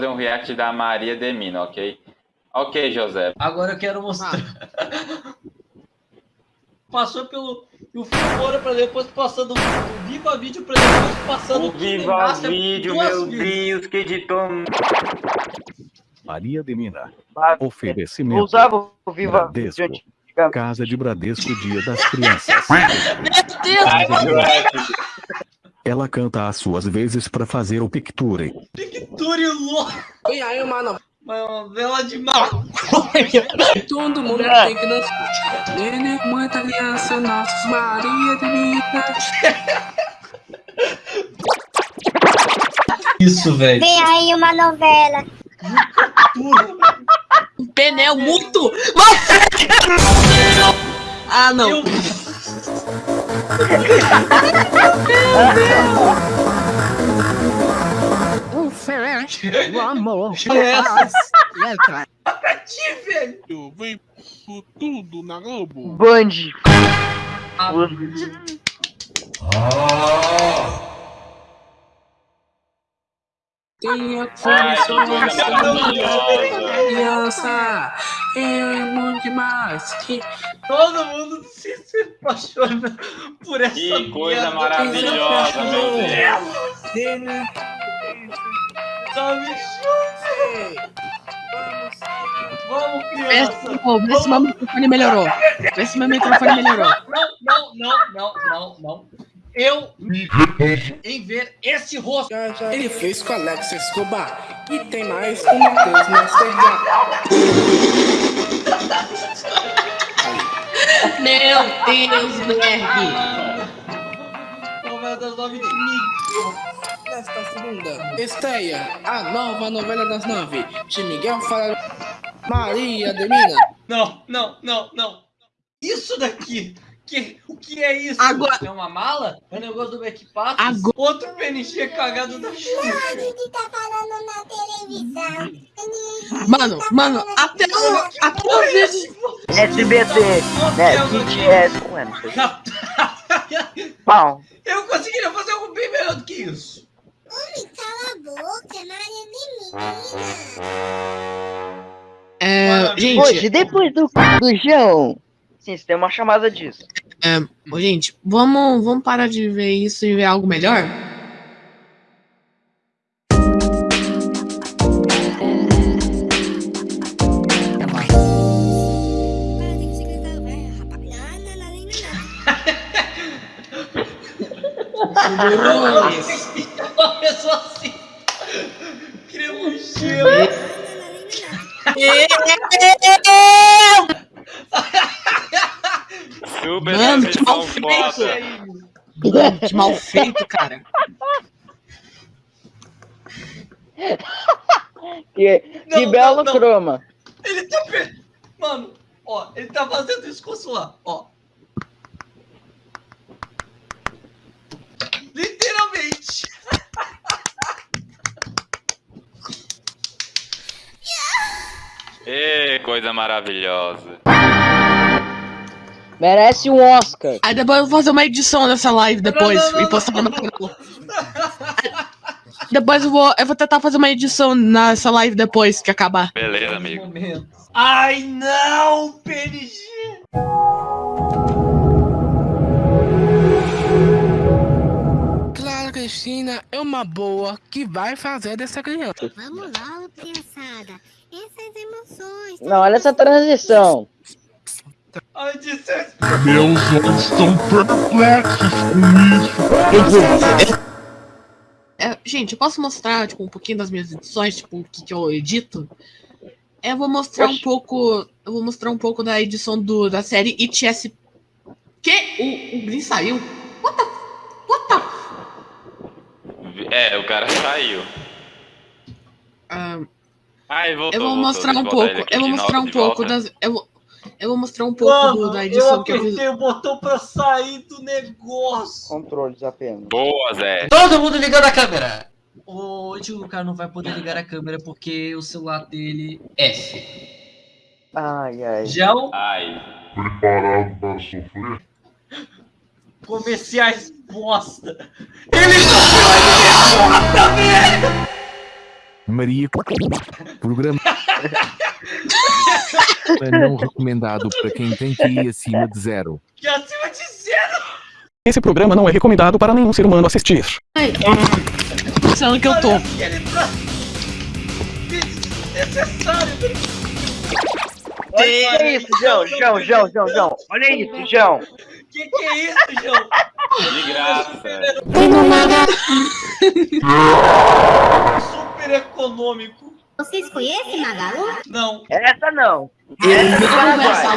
Fazer um react da Maria Demina, ok? Ok, José. Agora eu quero mostrar. Ah. Passou pelo o Fora pra depois passando o Viva Vídeo pra depois passando o Viva Vídeo, meu Deus, que editor. Maria Demina. Oferecimento. Usava o Viva Bradesco. Casa de Bradesco Dia das Crianças. Meu Deus! Ela canta as suas vezes para fazer o Picture. Picture louco! E aí, mano? Uma vela de maconha. Todo mundo tem que dançar. Nenê, muita criança, nossa Maria de Minas. Isso, velho. Vem aí uma novela. Um pneu muito. Ah, não. Eu... Meu Deus. Diferente. O amor. Letra. Ti, velho. Vem por tudo na Globo. Band. Ah. Condições criança é muito demais que todo mundo se, se apaixona por essa que coisa maravilhosa meu Deus sabe Vamos, criança! Vê se meu microfone melhorou. Vê se meu microfone melhorou. Não, não, não, não, não, não. Eu me em ver esse rosto. Ele fez com Alex Escobar. E tem mais o Matheus Mastergar. Meu Deus, Berg! Novela das nove de Miguel. Nesta segunda, estreia a nova novela das nove de Miguel Fala Maria de Mina. Não, não, não, não. Isso daqui que, o que é isso? Agora... É uma mala? É um negócio do Backpass? Agora... Outro PNG cagado da chuva. Ele tá falando na televisão. Mano, mano, até o... Até os vezes... SBT, né? Não sei. Pau. Eu conseguiria fazer algo bem melhor do que isso. Ui, cala a boca, é Maria Menina. É, gente... Hoje, depois do, do João... Sim, você tem uma chamada disso. É, gente, vamos, vamos parar de ver isso e ver algo melhor? Uma pessoa assim. Queria um Super Mano, que mal feito! Que mal feito, cara. que, não, que belo não, não. croma. Ele tá. Mano, ó, ele tá fazendo isso lá, ó. Literalmente. Ê, coisa maravilhosa. Merece um Oscar. Aí depois eu vou fazer uma edição dessa live depois não, não, não, e postar no canal. Depois eu vou, eu vou tentar fazer uma edição nessa live depois que acabar. Beleza, amigo. Ai, não, PNG! Clara Cristina é uma boa que vai fazer dessa criança. Vamos lá, criançada. Essas emoções. Não, olha essa transição. Meus olhos estão perplexos com isso. É, gente, eu posso mostrar tipo, um pouquinho das minhas edições, tipo, o que, que eu edito? Eu vou mostrar Oxi. um pouco. Eu vou mostrar um pouco da edição do, da série ITS. Que? O, o Green saiu? What the? What the? É, o cara saiu. Uh, ah, voltou, eu vou voltou, mostrar um pouco. Eu vou mostrar um pouco das. Eu vou, eu vou mostrar um pouco Mano, do, da edição eu que eu fiz. o botão pra sair do negócio. Controles apenas. Boa, Zé. Todo mundo ligando a câmera. Hoje o cara não vai poder ligar a câmera porque o celular dele é F. Ai, ai. Gel. Ai. Preparado para sofrer? Comerciais bosta. Ele não bosta, velho! Maria. Programa. não recomendado para quem tem QI acima de zero. Que acima de zero. Esse programa não é recomendado para nenhum ser humano assistir. Pensando que eu tô. Pra... Desnecessário. Olha isso, João, João, João, João, João. Olha isso, João. Que que é isso, João? De graça. Super econômico. Vocês conhecem Magalu? Não. Essa não. Ele Essa não é Paraguai. conversa.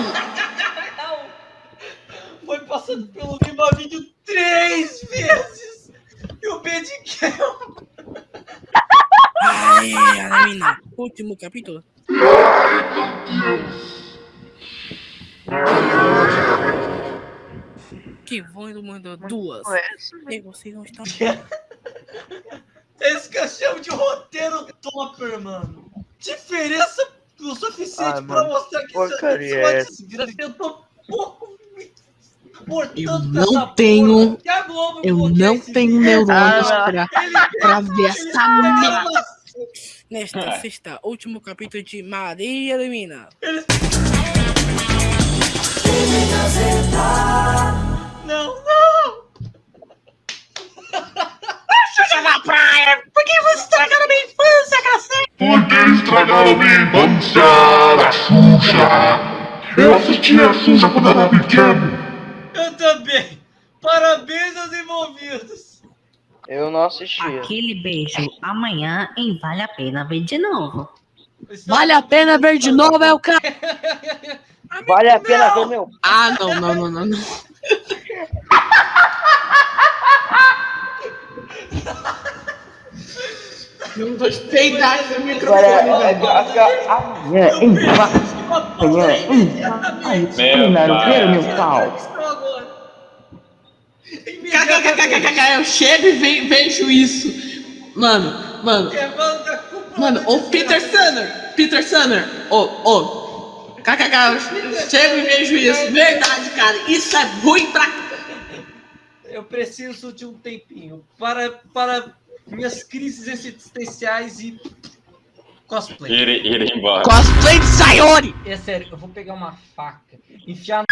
Não. Foi passando pelo Lima Vídeo três vezes. E o Bediquel. Aê, Alamina. Último capítulo. Que Vondo mandou duas. E vocês não estão. Que eu chamo de roteiro topper, mano. Diferença o suficiente Ah, pra mano, mostrar que porcaria isso é é essa? desgraça. Eu tô pouco me importando Eu não essa tenho- porra. Eu não tenho neurônios Ah, pra, Ele pra ver essa merda. Nesta sexta, último capítulo de Maria Elimina. Não, infância da Xuxa. Eu assistia a Xuxa quando era pequeno. Eu também! Parabéns aos envolvidos! Eu não assistia. Aquele beijo amanhã em Vale a Pena Ver de novo. Vale a pena ver de novo, é o cara. Vale a pena ver meu. Ah, não, não, não, não. não. Não esse Agora, microfone, velho. agora, amanhã em Amanhã em Meu pau. Eu chego e ve- vejo isso. Mano, mano, mano, ô Peter Sunner, Peter Sunner, ô, ô, KKK, eu chego e vejo isso. Verdade, cara, isso é ruim pra. Eu preciso de um tempinho para, para minhas crises existenciais e cosplay. Ir, ir embora. Cosplay de Sayori! É sério, eu vou pegar uma faca, enfiar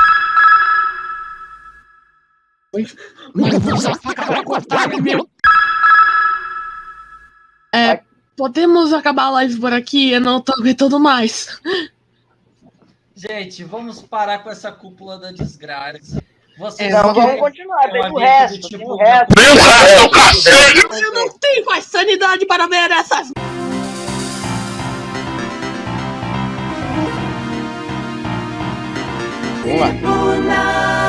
Mano, eu vou usar a faca pra cortar meu. É, podemos acabar a live por aqui? Eu não tô aguentando mais. Gente, vamos parar com essa cúpula da desgraça. Vocês É, Não, vamos continuar. Tem É o resto, vida, tem tipo, o resto. Seu cacete! Eu não tenho mais sanidade para ver essas. Vamos lá.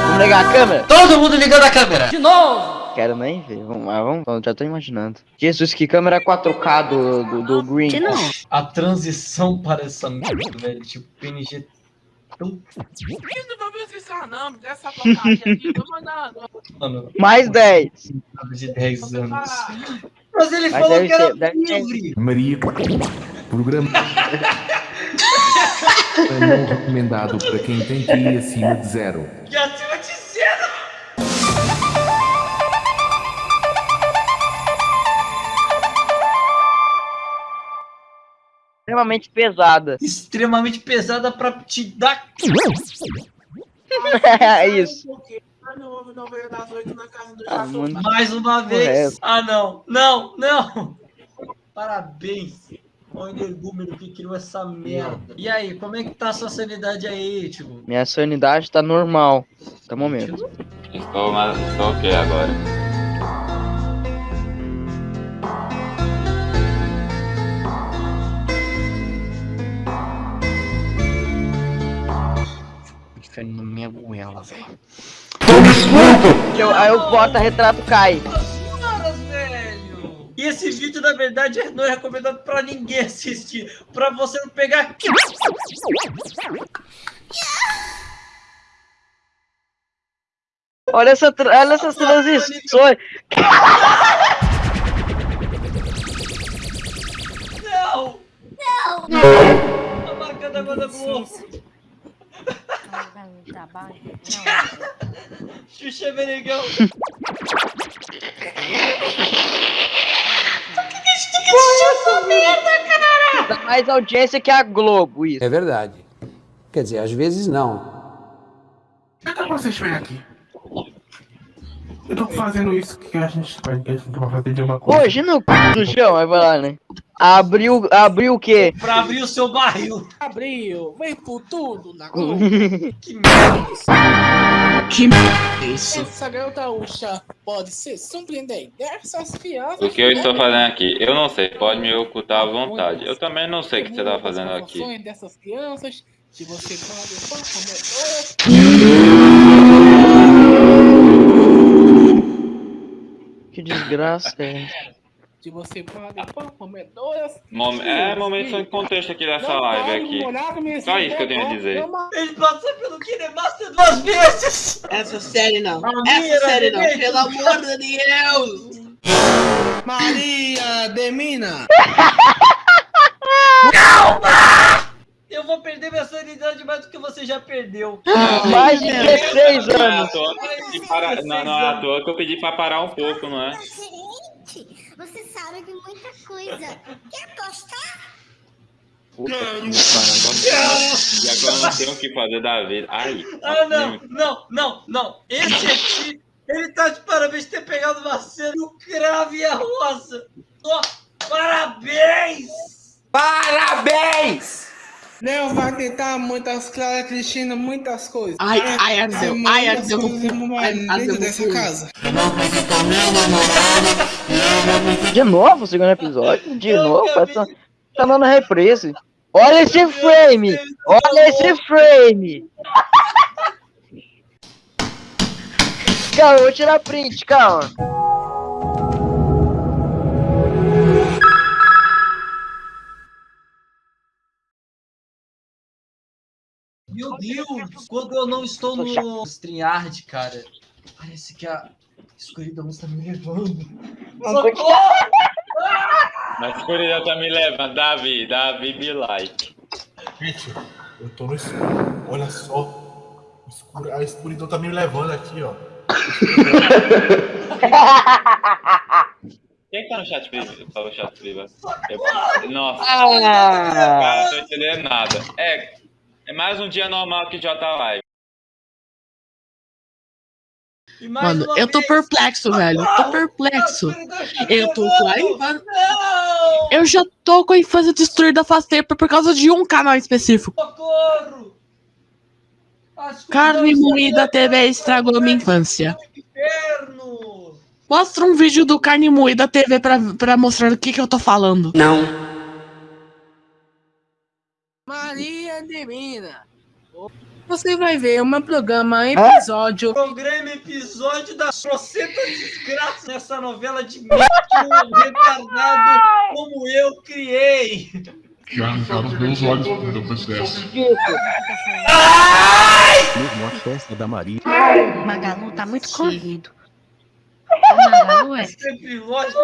Vamos ligar a câmera? Todo mundo ligando a câmera! De novo! Quero nem ver. Vamos lá, vamos. Então, Já tô imaginando. Jesus, que câmera 4K do, do, do Green. De novo. A transição para essa merda, velho, tipo PNG tão. Não. Dessa porcaria aqui, tô mandando. Mano, Mais 10. de 10 anos. Mas ele Mas falou que era ser- livre! Maria. Programa. não recomendado para quem tem QI acima de zero. Que acima de zero! Extremamente pesada. Extremamente pesada pra te dar. É isso. Não, não veio das oito na casa do Ah. Mais uma vez. Ah, não. Não, não. Parabéns ao energúmeno que criou essa merda. E aí, como é que tá a sua sanidade aí, tipo? Minha sanidade tá normal. Até o momento. Estou, mas estou ok agora. Goela, velho. Eu- aí o porta-retrato cai. Senhoras, velho! E esse vídeo, na verdade, não é recomendado pra ninguém assistir. Pra você não pegar. Olha, essa, tra- olha essas transições. Não! Não! A marcando a da Globo. Xuxa Benegão. Dá mais audiência que a Globo, isso. É verdade. Quer dizer, às vezes não. Que vocês vêm aqui? Eu tô fazendo isso que a gente vai que a gente vai fazer de uma coisa. Hoje no c do chão, vai falar, né? Abriu, abriu o quê? Pra abrir o seu barril. Abriu, vem por tudo na. Que merda isso. Que merda isso? Essa gaúcha pode se surpreender dessas crianças. O que eu estou fazendo aqui? Eu não sei, pode me ocultar à vontade. Eu também não sei o que você está fazendo aqui. Dessas crianças que você. Que desgraça é Que você pode comedores. Mom- É momento sem contexto aqui dessa live aqui. Só isso que eu tenho a dizer. Ele passa pelo Kinemaster duas vezes. Essa série não. Maria, Essa série não. gente. Pelo amor de Deus. Maria Demina! Eu vou perder minha sanidade mais do que você já perdeu. Mais de 16 Não é anos. Não, não é à toa que eu pedi pra parar um pouco, não é? De muita coisa. Quer apostar? E agora não tenho o que fazer da vida. Ai, Ah, não, não, não, não. Esse aqui, ele tá de parabéns ter pegado uma cena do cravo e a rosa. Ó, parabéns! Parabéns! Léo vai tentar muitas Clara Cristina, muitas coisas. Ai, ai, ardeu, ai, ardeu dentro dessa casa. De novo o segundo episódio? De novo? Tá, tá dando reprise. Olha esse frame! Olha esse frame! Calma, eu vou tirar print, calma. Meu Deus, quando eu não estou no StreamYard, cara, parece que a escuridão está me levando. Socorro! A escuridão tá me levando. Davi, Davi, be like. Gente, eu tô no escuro. Olha só. Escuro- A escuridão tá me levando aqui, ó. Quem que tá no chat privado? Tá no chat privado? Eu- Nossa, Ah. cara, não tô entendendo nada. É, é mais um dia normal que já tá live. Mano, eu tô vez- perplexo, velho. Eu tô perplexo. Eu tô com a infância. Eu já tô com a infância destruída faz tempo por causa de um canal específico. Socorro! Carne Moída TV estragou minha infância. Mostra um vídeo do Carne Moída TV pra, pra mostrar o que, que eu tô falando. Não. Maria Demina. Você vai ver um programa, episódio. Programa episódio da trocenta desgraça nessa novela de merda um retardado como eu criei. Já arrancaram os meus olhos depois dessa. Mesmo a festa da Maria. Magalu tá muito corrido. Magalu é Sempre lógico.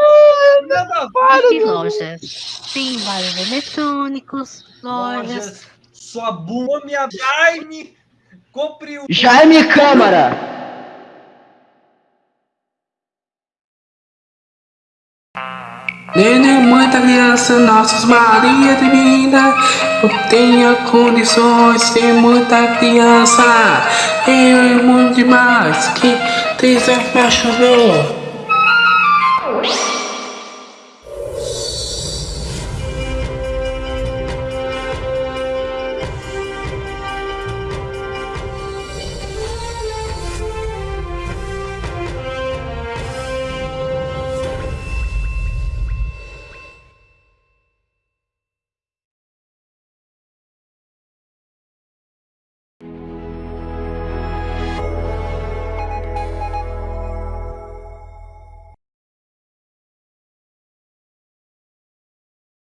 Nada de lojas. Tem vários eletrônicos, lojas. lojas. Sua minha Jaime. Compre o. Jaime Câmara! Nenê, muita criança, nossos Maria Divina, eu tenho condições, tem muita criança, eu é muito demais, que tem se apaixonou.